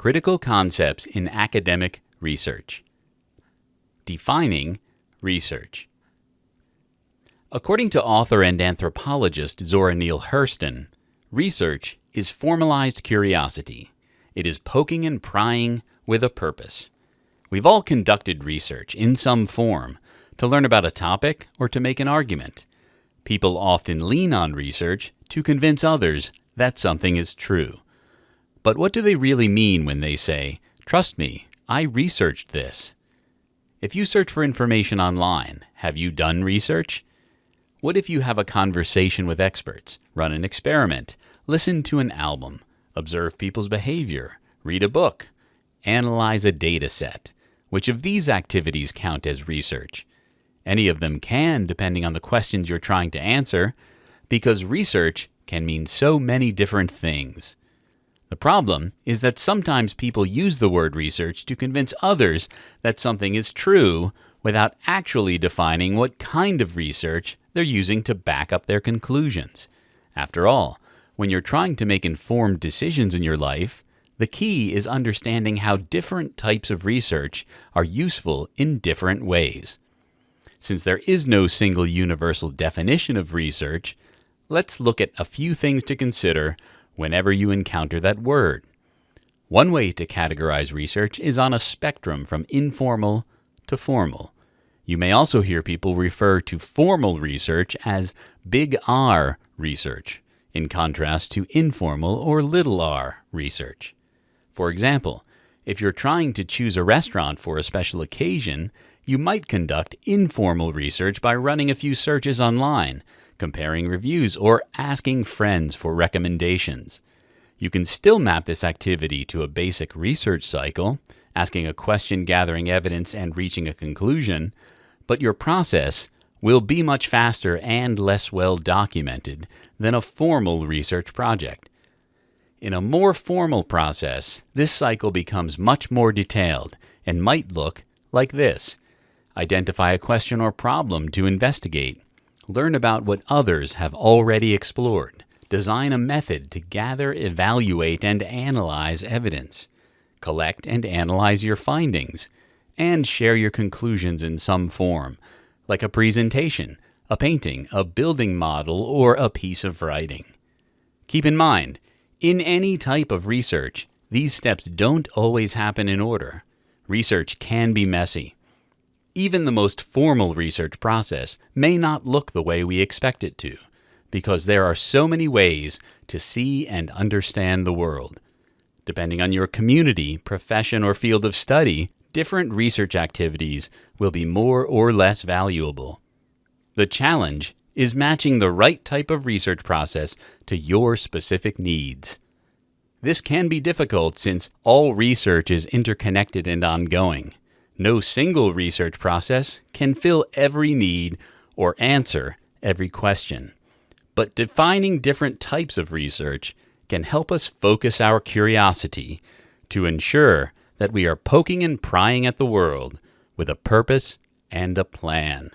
Critical Concepts in Academic Research. Defining Research. According to author and anthropologist Zora Neale Hurston, research is formalized curiosity. It is poking and prying with a purpose. We've all conducted research in some form to learn about a topic or to make an argument. People often lean on research to convince others that something is true. But what do they really mean when they say, Trust me, I researched this? If you search for information online, have you done research? What if you have a conversation with experts, run an experiment, listen to an album, observe people's behavior, read a book, analyze a data set? Which of these activities count as research? Any of them can, depending on the questions you're trying to answer, because research can mean so many different things. The problem is that sometimes people use the word research to convince others that something is true without actually defining what kind of research they're using to back up their conclusions. After all, when you're trying to make informed decisions in your life, the key is understanding how different types of research are useful in different ways. Since there is no single universal definition of research, let's look at a few things to consider whenever you encounter that word. One way to categorize research is on a spectrum from informal to formal. You may also hear people refer to formal research as big R research, in contrast to informal or little r research. For example, if you're trying to choose a restaurant for a special occasion, you might conduct informal research by running a few searches online comparing reviews, or asking friends for recommendations. You can still map this activity to a basic research cycle, asking a question, gathering evidence, and reaching a conclusion, but your process will be much faster and less well documented than a formal research project. In a more formal process, this cycle becomes much more detailed and might look like this. Identify a question or problem to investigate. Learn about what others have already explored. Design a method to gather, evaluate, and analyze evidence. Collect and analyze your findings. And share your conclusions in some form, like a presentation, a painting, a building model, or a piece of writing. Keep in mind, in any type of research, these steps don't always happen in order. Research can be messy. Even the most formal research process may not look the way we expect it to, because there are so many ways to see and understand the world. Depending on your community, profession, or field of study, different research activities will be more or less valuable. The challenge is matching the right type of research process to your specific needs. This can be difficult since all research is interconnected and ongoing. No single research process can fill every need or answer every question. But defining different types of research can help us focus our curiosity to ensure that we are poking and prying at the world with a purpose and a plan.